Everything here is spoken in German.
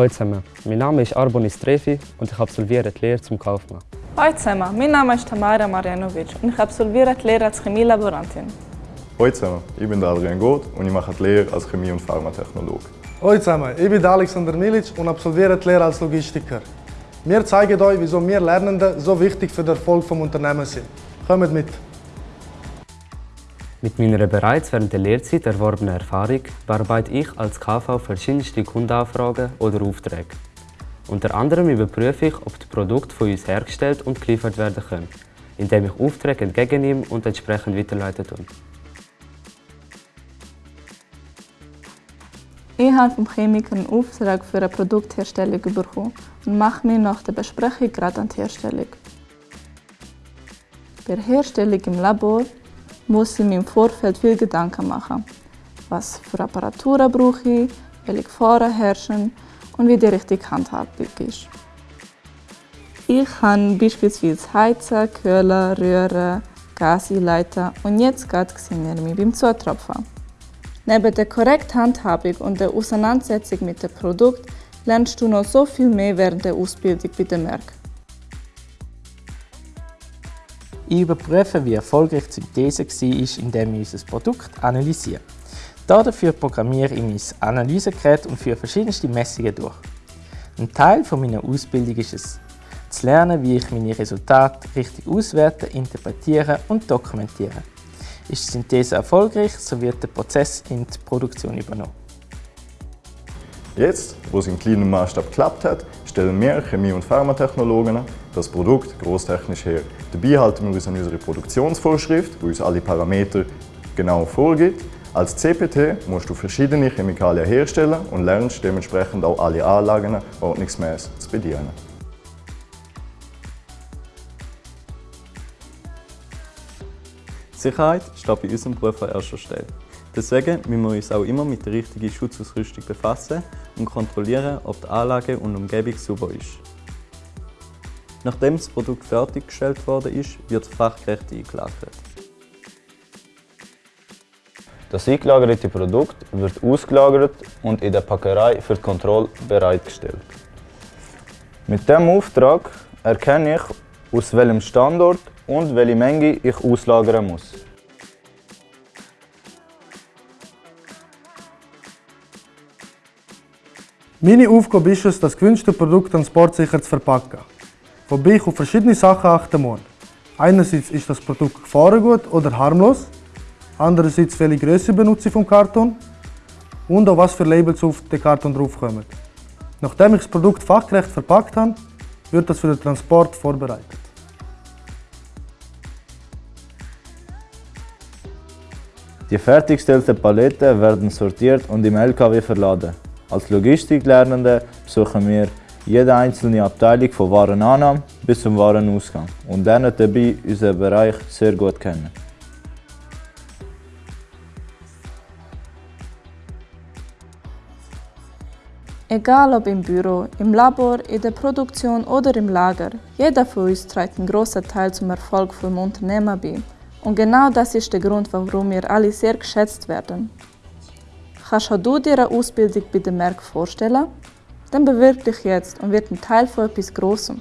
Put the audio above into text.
Hallo zusammen, mein Name ist Arbonis Trefi und ich absolviere die Lehre zum Kaufmann. Hallo zusammen, mein Name ist Tamara Marjanovic und ich absolviere die Lehre als Chemielaborantin. Hallo zusammen, ich bin Adrian Goth und ich mache die Lehre als Chemie- und Pharmatechnologe. Hallo zusammen, ich bin Alexander Milic und absolviere die Lehre als Logistiker. Wir zeigen euch, wieso wir Lernenden so wichtig für den Erfolg des Unternehmens sind. Kommt mit! Mit meiner bereits während der Lehrzeit erworbenen Erfahrung bearbeite ich als KV verschiedenste Kundenanfragen oder Aufträge. Unter anderem überprüfe ich, ob die Produkte von uns hergestellt und geliefert werden können, indem ich Aufträge entgegennehme und entsprechend weiterleiten tue. Ich habe vom Chemiker einen Auftrag für eine Produktherstellung bekommen und mache mich nach der Besprechung gerade an die Herstellung. Bei der Herstellung im Labor muss ich mir im Vorfeld viel Gedanken machen. Was für Apparaturen brauche ich, welche Gefahren herrschen und wie die richtige Handhabung ist. Ich habe beispielsweise Heizen, Kühlen, Rühren, Gaseinleiten und jetzt sehen wir mich beim Zutropfen. Neben der korrekten Handhabung und der Auseinandersetzung mit dem Produkt lernst du noch so viel mehr während der Ausbildung bei den Märkten. Ich überprüfe, wie erfolgreich die Synthese war, indem ich unser Produkt analysiere. Dafür programmiere ich mein Analysegerät und führe verschiedenste Messungen durch. Ein Teil meiner Ausbildung ist es, zu lernen, wie ich meine Resultate richtig auswerte, interpretiere und dokumentiere. Ist die Synthese erfolgreich, so wird der Prozess in die Produktion übernommen. Jetzt, wo es im kleinen Maßstab geklappt hat, stellen wir Chemie- und Pharmatechnologen das Produkt großtechnisch her. Dabei halten wir uns an unsere Produktionsvorschrift, die uns alle Parameter genau vorgibt. Als CPT musst du verschiedene Chemikalien herstellen und lernst dementsprechend auch alle Anlagen ordnungsmäßig zu bedienen. Sicherheit steht bei unserem Beruf an erster Stelle. Deswegen müssen wir uns auch immer mit der richtigen Schutzausrüstung befassen und kontrollieren, ob die Anlage und die Umgebung sauber ist. Nachdem das Produkt fertiggestellt worden ist, wird fachgerecht eingelagert. Das eingelagerte Produkt wird ausgelagert und in der Packerei für die Kontrolle bereitgestellt. Mit diesem Auftrag erkenne ich, aus welchem Standort und welche Menge ich auslagern muss. Meine Aufgabe ist es, das gewünschte Produkt transportsicher zu verpacken. Wobei ich auf verschiedene Sachen achten muss. Einerseits ist das Produkt gefahrengut oder harmlos, andererseits welche Größe benutze ich vom Karton und auch was für Labels auf den Karton draufkommen. Nachdem ich das Produkt fachgerecht verpackt habe, wird das für den Transport vorbereitet. Die fertiggestellten Paletten werden sortiert und im LKW verladen. Als Logistiklernende besuchen wir jede einzelne Abteilung von Warenannahme bis zum Warenausgang und lernen dabei unseren Bereich sehr gut kennen. Egal ob im Büro, im Labor, in der Produktion oder im Lager, jeder von uns trägt einen großen Teil zum Erfolg vom Unternehmer bei. Und genau das ist der Grund, warum wir alle sehr geschätzt werden. Kannst du dir eine Ausbildung bei den Merck vorstellen? Dann bewirb dich jetzt und wird ein Teil von etwas Großem.